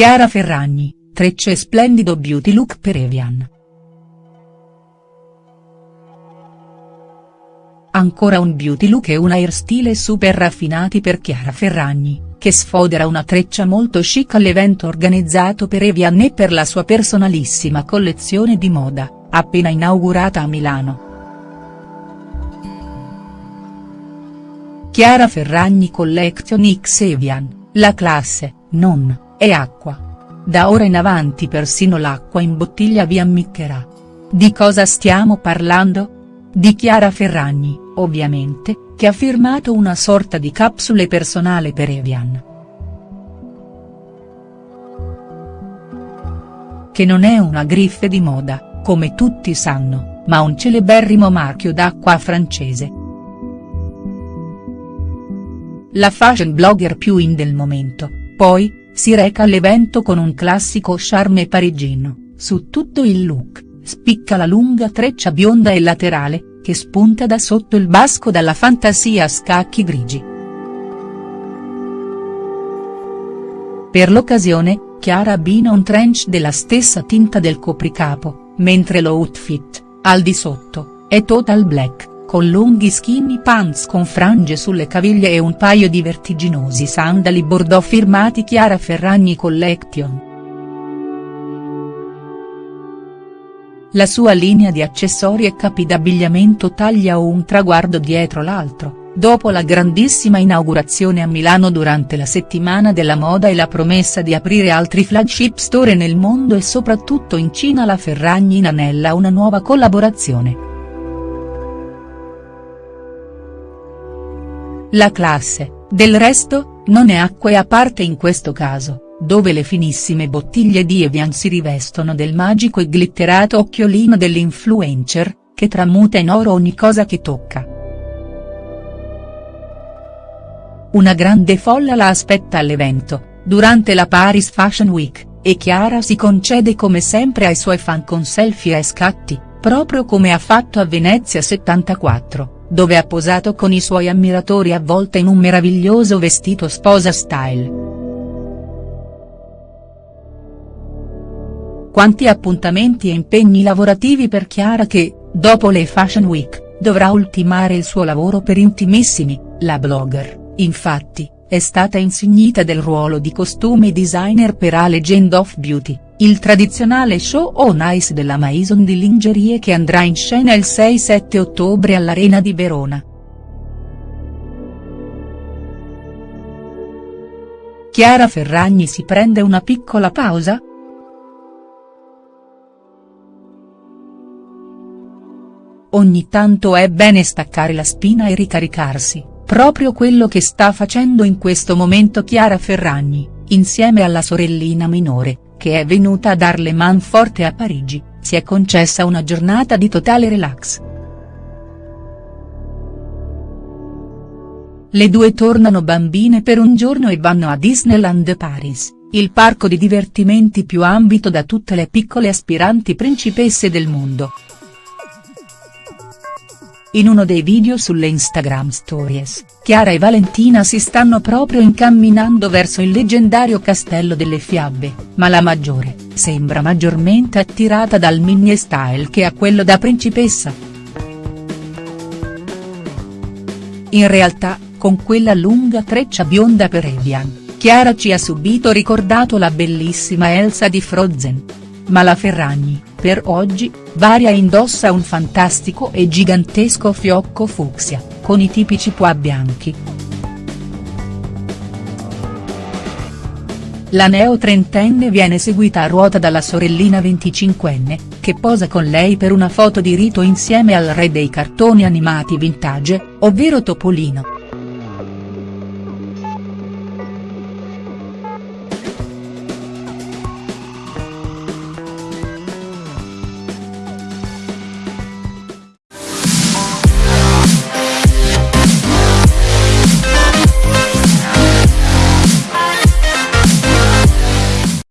Chiara Ferragni, trecce splendido beauty look per Evian. Ancora un beauty look e un hairstyle super raffinati per Chiara Ferragni, che sfodera una treccia molto chic all'evento organizzato per Evian e per la sua personalissima collezione di moda, appena inaugurata a Milano. Chiara Ferragni Collection X Evian, la classe, non, è acqua. Da ora in avanti persino l'acqua in bottiglia vi ammiccherà. Di cosa stiamo parlando? Di Chiara Ferragni, ovviamente, che ha firmato una sorta di capsule personale per Evian. Che non è una griffe di moda, come tutti sanno, ma un celeberrimo marchio d'acqua francese. La fashion blogger più in del momento, poi, si reca all'evento con un classico charme parigino, su tutto il look, spicca la lunga treccia bionda e laterale, che spunta da sotto il basco dalla fantasia a scacchi grigi. Per l'occasione, Chiara abbina un trench della stessa tinta del copricapo, mentre lo outfit, al di sotto, è total black, con lunghi skinny pants con frange sulle caviglie e un paio di vertiginosi sandali bordeaux firmati Chiara Ferragni Collection. La sua linea di accessori e capi d'abbigliamento taglia un traguardo dietro l'altro, dopo la grandissima inaugurazione a Milano durante la settimana della moda e la promessa di aprire altri flagship store nel mondo e soprattutto in Cina la Ferragni inanella una nuova collaborazione. La classe, del resto, non è acqua e a parte in questo caso dove le finissime bottiglie di Evian si rivestono del magico e glitterato occhiolino dell'influencer, che tramuta in oro ogni cosa che tocca. Una grande folla la aspetta all'evento, durante la Paris Fashion Week, e Chiara si concede come sempre ai suoi fan con selfie e scatti, proprio come ha fatto a Venezia 74, dove ha posato con i suoi ammiratori avvolta in un meraviglioso vestito sposa style. Quanti appuntamenti e impegni lavorativi per Chiara che, dopo le Fashion Week, dovrà ultimare il suo lavoro per Intimissimi, la blogger, infatti, è stata insignita del ruolo di costume designer per A Legend of Beauty, il tradizionale show on ice della Maison di lingerie che andrà in scena il 6-7 ottobre all'Arena di Verona. Chiara Ferragni si prende una piccola pausa?. Ogni tanto è bene staccare la spina e ricaricarsi, proprio quello che sta facendo in questo momento Chiara Ferragni, insieme alla sorellina minore, che è venuta a darle man forte a Parigi, si è concessa una giornata di totale relax. Le due tornano bambine per un giorno e vanno a Disneyland Paris, il parco di divertimenti più ambito da tutte le piccole aspiranti principesse del mondo. In uno dei video sulle Instagram Stories, Chiara e Valentina si stanno proprio incamminando verso il leggendario Castello delle Fiabe, ma la maggiore, sembra maggiormente attirata dal mini style che a quello da principessa. In realtà, con quella lunga treccia bionda per Evian, Chiara ci ha subito ricordato la bellissima Elsa di Frozen. Ma la Ferragni, per oggi, varia indossa un fantastico e gigantesco fiocco fucsia, con i tipici pois bianchi. La neo trentenne viene seguita a ruota dalla sorellina venticinquenne, che posa con lei per una foto di rito insieme al re dei cartoni animati vintage, ovvero Topolino.